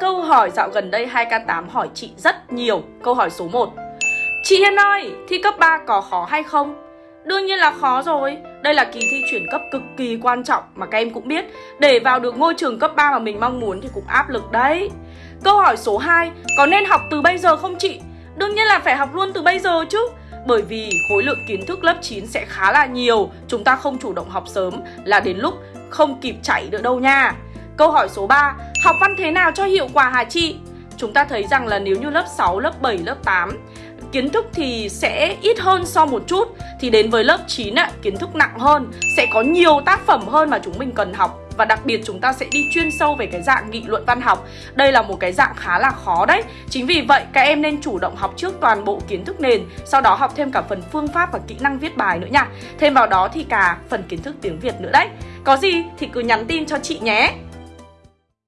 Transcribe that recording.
câu hỏi dạo gần đây 2K8 hỏi chị rất nhiều. Câu hỏi số 1. Chị Hiên ơi, thi cấp 3 có khó hay không? Đương nhiên là khó rồi Đây là kỳ thi chuyển cấp cực kỳ quan trọng Mà các em cũng biết Để vào được ngôi trường cấp 3 mà mình mong muốn thì cũng áp lực đấy Câu hỏi số 2 Có nên học từ bây giờ không chị? Đương nhiên là phải học luôn từ bây giờ chứ bởi vì khối lượng kiến thức lớp 9 sẽ khá là nhiều Chúng ta không chủ động học sớm là đến lúc không kịp chạy nữa đâu nha Câu hỏi số 3 Học văn thế nào cho hiệu quả hả chị? Chúng ta thấy rằng là nếu như lớp 6, lớp 7, lớp 8 kiến thức thì sẽ ít hơn so một chút. Thì đến với lớp 9 ạ, kiến thức nặng hơn Sẽ có nhiều tác phẩm hơn mà chúng mình cần học. Và đặc biệt chúng ta sẽ đi chuyên sâu về cái dạng nghị luận văn học. Đây là một cái dạng khá là khó đấy. Chính vì vậy các em nên chủ động học trước toàn bộ kiến thức nền Sau đó học thêm cả phần phương pháp và kỹ năng viết bài nữa nha. Thêm vào đó thì cả phần kiến thức tiếng Việt nữa đấy. Có gì thì cứ nhắn tin cho chị nhé.